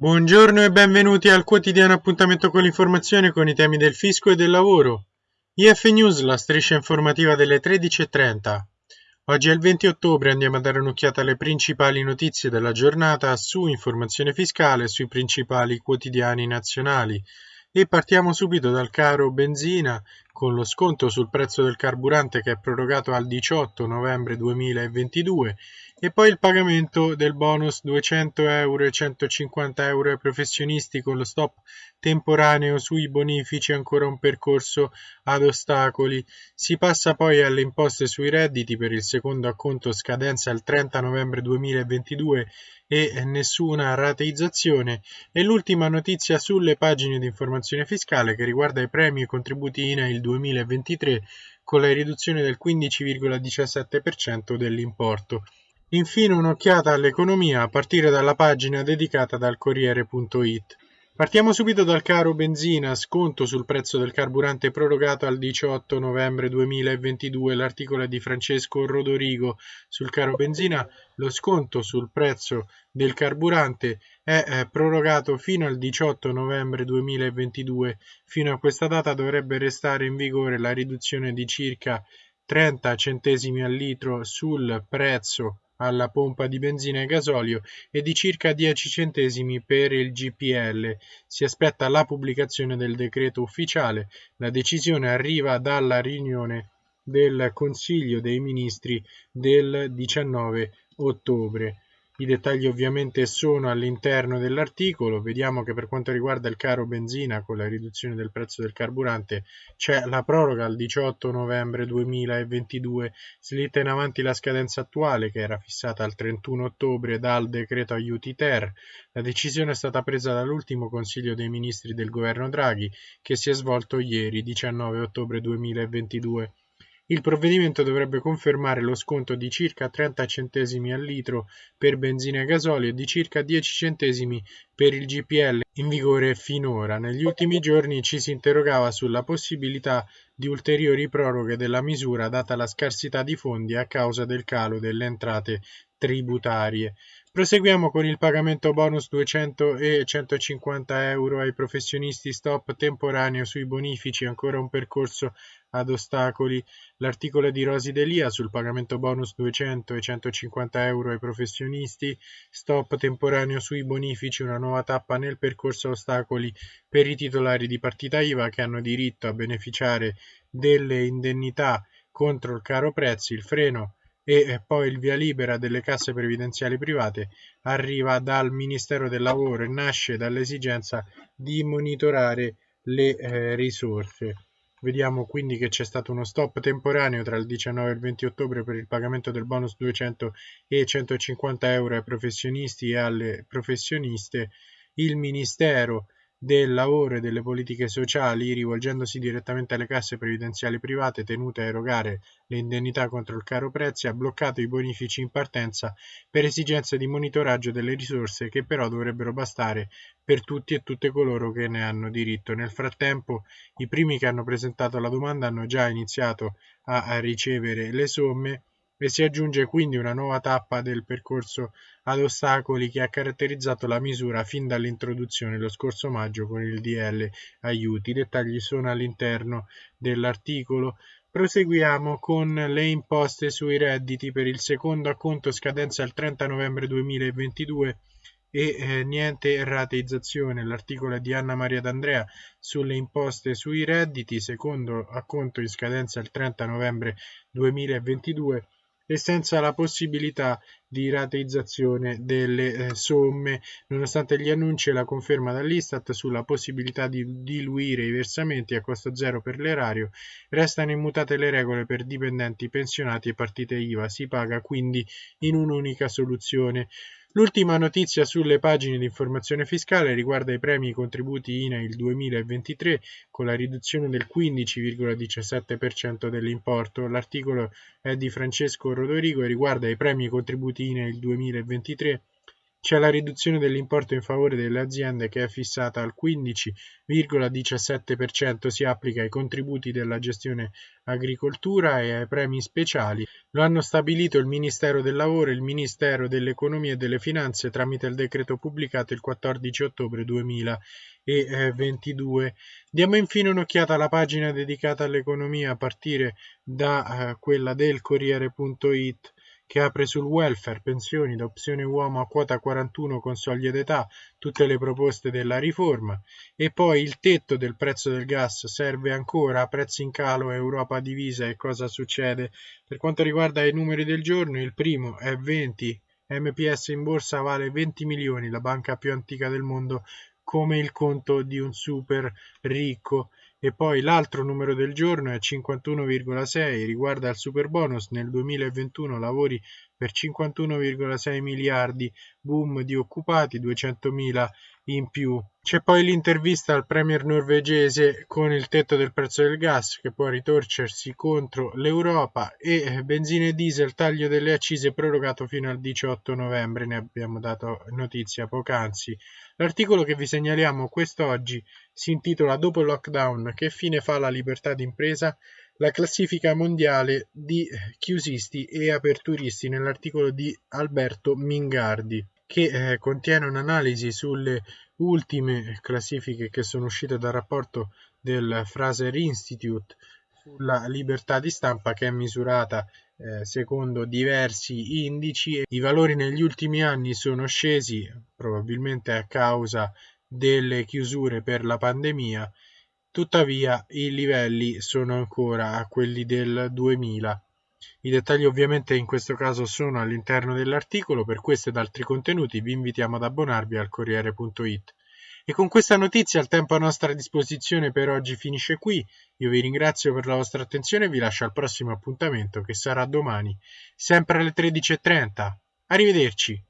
Buongiorno e benvenuti al quotidiano appuntamento con l'informazione con i temi del fisco e del lavoro. IF News, la striscia informativa delle 13.30. Oggi è il 20 ottobre, andiamo a dare un'occhiata alle principali notizie della giornata su informazione fiscale sui principali quotidiani nazionali. E partiamo subito dal caro benzina con lo sconto sul prezzo del carburante che è prorogato al 18 novembre 2022 e poi il pagamento del bonus 200 euro e 150 euro ai professionisti con lo stop temporaneo sui bonifici ancora un percorso ad ostacoli. Si passa poi alle imposte sui redditi per il secondo acconto scadenza il 30 novembre 2022 e nessuna rateizzazione e l'ultima notizia sulle pagine di informazione fiscale che riguarda i premi e contributi INAIL 2023 con la riduzione del 15,17% dell'importo. Infine un'occhiata all'economia a partire dalla pagina dedicata dal Corriere.it. Partiamo subito dal caro benzina, sconto sul prezzo del carburante prorogato al 18 novembre 2022. L'articolo è di Francesco Rodorigo. Sul caro benzina lo sconto sul prezzo del carburante è eh, prorogato fino al 18 novembre 2022. Fino a questa data dovrebbe restare in vigore la riduzione di circa 30 centesimi al litro sul prezzo alla pompa di benzina e gasolio e di circa 10 centesimi per il GPL. Si aspetta la pubblicazione del decreto ufficiale. La decisione arriva dalla riunione del Consiglio dei Ministri del 19 ottobre. I dettagli ovviamente sono all'interno dell'articolo, vediamo che per quanto riguarda il caro benzina con la riduzione del prezzo del carburante c'è la proroga al 18 novembre 2022, slitta in avanti la scadenza attuale che era fissata al 31 ottobre dal decreto aiuti ter. La decisione è stata presa dall'ultimo Consiglio dei Ministri del governo Draghi che si è svolto ieri 19 ottobre 2022. Il provvedimento dovrebbe confermare lo sconto di circa 30 centesimi al litro per benzina e gasolio e di circa 10 centesimi per il GPL in vigore finora. Negli ultimi giorni ci si interrogava sulla possibilità di ulteriori proroghe della misura data la scarsità di fondi a causa del calo delle entrate tributarie. Proseguiamo con il pagamento bonus 200 e 150 euro ai professionisti stop temporaneo sui bonifici, ancora un percorso ad ostacoli. L'articolo di Rosi Delia sul pagamento bonus 200 e 150 euro ai professionisti, stop temporaneo sui bonifici, una nuova tappa nel percorso ostacoli per i titolari di partita IVA che hanno diritto a beneficiare delle indennità contro il caro prezzi, il freno e poi il via libera delle casse previdenziali private arriva dal Ministero del Lavoro e nasce dall'esigenza di monitorare le eh, risorse. Vediamo quindi che c'è stato uno stop temporaneo tra il 19 e il 20 ottobre per il pagamento del bonus 200 e 150 euro ai professionisti e alle professioniste. Il Ministero del lavoro e delle politiche sociali, rivolgendosi direttamente alle casse previdenziali private tenute a erogare le indennità contro il caro prezzi, ha bloccato i bonifici in partenza per esigenze di monitoraggio delle risorse che però dovrebbero bastare per tutti e tutte coloro che ne hanno diritto. Nel frattempo, i primi che hanno presentato la domanda hanno già iniziato a ricevere le somme e si aggiunge quindi una nuova tappa del percorso ad ostacoli che ha caratterizzato la misura fin dall'introduzione lo scorso maggio con il DL aiuti. I dettagli sono all'interno dell'articolo. Proseguiamo con le imposte sui redditi per il secondo acconto scadenza il 30 novembre 2022 e eh, niente rateizzazione. L'articolo è di Anna Maria D'Andrea sulle imposte sui redditi, secondo acconto in scadenza il 30 novembre 2022 e senza la possibilità di rateizzazione delle eh, somme, nonostante gli annunci e la conferma dall'Istat sulla possibilità di diluire i versamenti a costo zero per l'erario, restano immutate le regole per dipendenti pensionati e partite IVA, si paga quindi in un'unica soluzione. L'ultima notizia sulle pagine di informazione fiscale riguarda i premi e i contributi INAIL 2023 con la riduzione del 15,17% dell'importo. L'articolo è di Francesco Rodorigo e riguarda i premi e i contributi INAIL 2023 C'è la riduzione dell'importo in favore delle aziende che è fissata al 15,17%, si applica ai contributi della gestione agricoltura e ai premi speciali. Lo hanno stabilito il Ministero del Lavoro e il Ministero dell'Economia e delle Finanze tramite il decreto pubblicato il 14 ottobre 2022. Diamo infine un'occhiata alla pagina dedicata all'economia a partire da eh, quella del Corriere.it che apre sul welfare, pensioni da opzione uomo a quota 41 con soglie d'età, tutte le proposte della riforma, e poi il tetto del prezzo del gas serve ancora, prezzi in calo, Europa divisa e cosa succede. Per quanto riguarda i numeri del giorno, il primo è 20, MPS in borsa vale 20 milioni, la banca più antica del mondo, come il conto di un super ricco. E poi l'altro numero del giorno è 51,6, riguarda il superbonus. Nel 2021 lavori per 51,6 miliardi, boom di occupati 200.000 in più. C'è poi l'intervista al premier norvegese con il tetto del prezzo del gas che può ritorcersi contro l'Europa e benzina e diesel taglio delle accise prorogato fino al 18 novembre, ne abbiamo dato notizia poc'anzi. L'articolo che vi segnaliamo quest'oggi si intitola Dopo il lockdown che fine fa la libertà d'impresa? La classifica mondiale di chiusisti e aperturisti nell'articolo di Alberto Mingardi che eh, contiene un'analisi sulle ultime classifiche che sono uscite dal rapporto del Fraser Institute sulla libertà di stampa che è misurata eh, secondo diversi indici. I valori negli ultimi anni sono scesi probabilmente a causa delle chiusure per la pandemia, tuttavia i livelli sono ancora a quelli del 2000. I dettagli ovviamente in questo caso sono all'interno dell'articolo, per questo ed altri contenuti vi invitiamo ad abbonarvi al Corriere.it. E con questa notizia il tempo a nostra disposizione per oggi finisce qui. Io vi ringrazio per la vostra attenzione e vi lascio al prossimo appuntamento che sarà domani, sempre alle 13.30. Arrivederci!